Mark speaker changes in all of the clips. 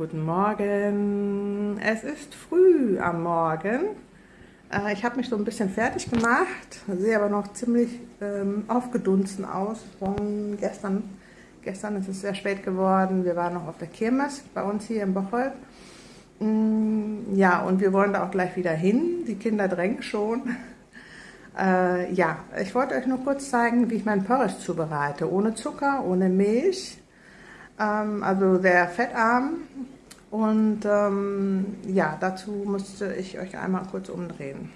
Speaker 1: Guten Morgen. Es ist früh am Morgen. Äh, ich habe mich so ein bisschen fertig gemacht, sehe aber noch ziemlich ähm, aufgedunsen aus von gestern. Gestern ist es sehr spät geworden. Wir waren noch auf der Kirmes bei uns hier in Bocholt. Mm, ja, und wir wollen da auch gleich wieder hin. Die Kinder drängen schon. Äh, ja, ich wollte euch nur kurz zeigen, wie ich meinen Porridge zubereite. Ohne Zucker, ohne Milch. Ähm, also sehr fettarm. Und ähm, ja, dazu musste ich euch einmal kurz umdrehen.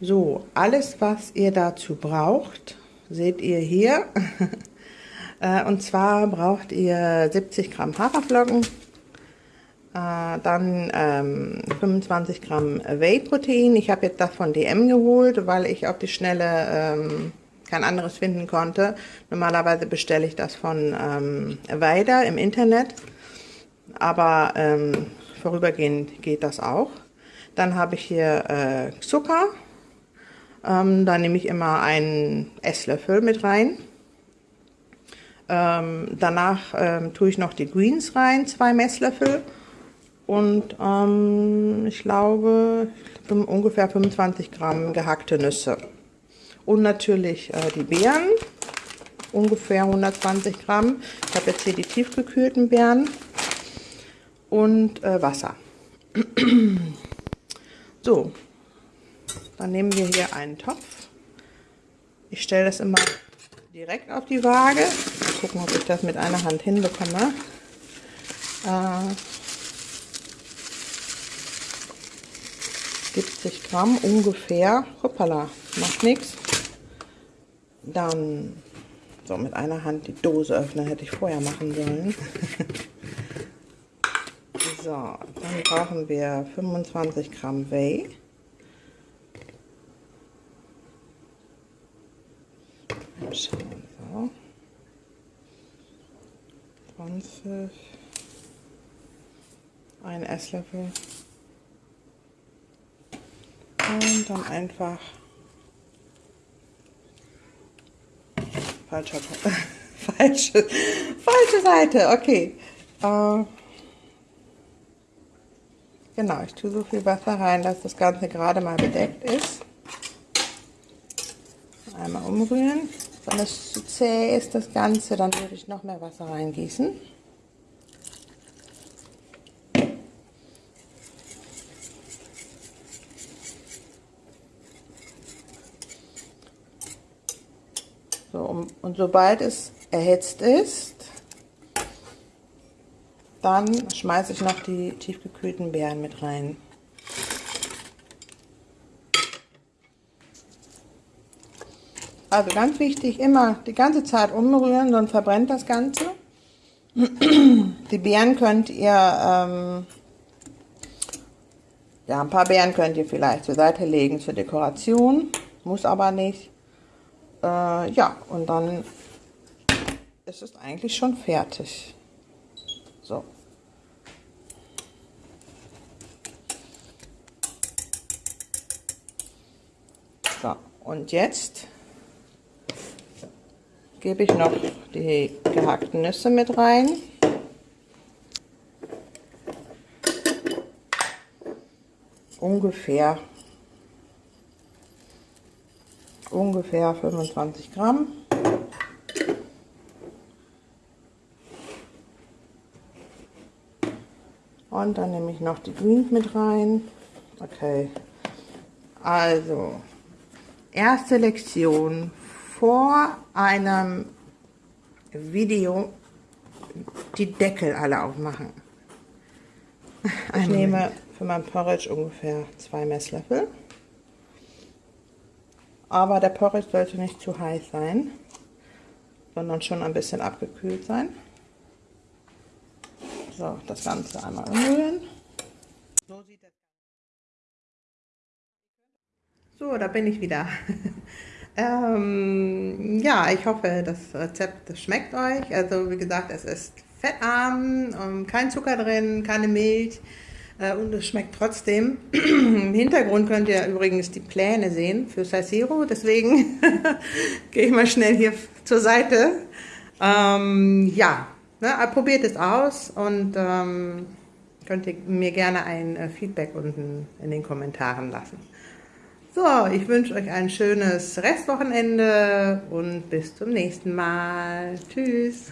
Speaker 1: So, alles, was ihr dazu braucht, seht ihr hier. Äh, und zwar braucht ihr 70 Gramm Haferflocken, äh, dann ähm, 25 Gramm Whey-Protein. Ich habe jetzt das von DM geholt, weil ich auf die Schnelle ähm, kein anderes finden konnte. Normalerweise bestelle ich das von ähm, Weider im Internet, aber ähm, vorübergehend geht das auch. Dann habe ich hier äh, Zucker. Ähm, da nehme ich immer einen Esslöffel mit rein. Ähm, danach ähm, tue ich noch die Greens rein, zwei Messlöffel und ähm, ich glaube ungefähr 25 Gramm gehackte Nüsse. Und natürlich äh, die Beeren, ungefähr 120 Gramm. Ich habe jetzt hier die tiefgekühlten Beeren und äh, Wasser. so, dann nehmen wir hier einen Topf. Ich stelle das immer direkt auf die Waage. Mal gucken, ob ich das mit einer Hand hinbekomme. Äh, 70 Gramm ungefähr. Hoppala, macht nichts. Dann so mit einer Hand die Dose öffnen, hätte ich vorher machen sollen. so, dann brauchen wir 25 Gramm Whey. Schauen, so. 20. Ein Esslöffel. Und dann einfach falscher falsche, falsche Seite, okay. Äh, genau, ich tue so viel Wasser rein, dass das Ganze gerade mal bedeckt ist. Einmal umrühren. Wenn es zu zäh ist, das Ganze, dann würde ich noch mehr Wasser reingießen. Und sobald es erhitzt ist, dann schmeiße ich noch die tiefgekühlten Beeren mit rein. Also ganz wichtig, immer die ganze Zeit umrühren, sonst verbrennt das Ganze. Die Beeren könnt ihr, ähm, ja ein paar Beeren könnt ihr vielleicht zur Seite legen zur Dekoration, muss aber nicht. Äh, ja, und dann ist es eigentlich schon fertig. So. So, und jetzt gebe ich noch die gehackten Nüsse mit rein. Ungefähr ungefähr 25 Gramm. Und dann nehme ich noch die Greens mit rein. Okay. Also, erste Lektion vor einem Video die Deckel alle aufmachen. Ich nehme für mein Porridge ungefähr zwei Messlöffel aber der Porridge sollte nicht zu heiß sein, sondern schon ein bisschen abgekühlt sein. So, das Ganze einmal umrühren. So sieht das So, da bin ich wieder. ähm, ja, ich hoffe, das Rezept schmeckt euch. Also wie gesagt, es ist fettarm, ähm, kein Zucker drin, keine Milch. Äh, und es schmeckt trotzdem. Im Hintergrund könnt ihr übrigens die Pläne sehen für Saisiro, deswegen gehe ich mal schnell hier zur Seite. Ähm, ja, ne, probiert es aus und ähm, könnt ihr mir gerne ein äh, Feedback unten in den Kommentaren lassen. So, ich wünsche euch ein schönes Restwochenende und bis zum nächsten Mal. Tschüss.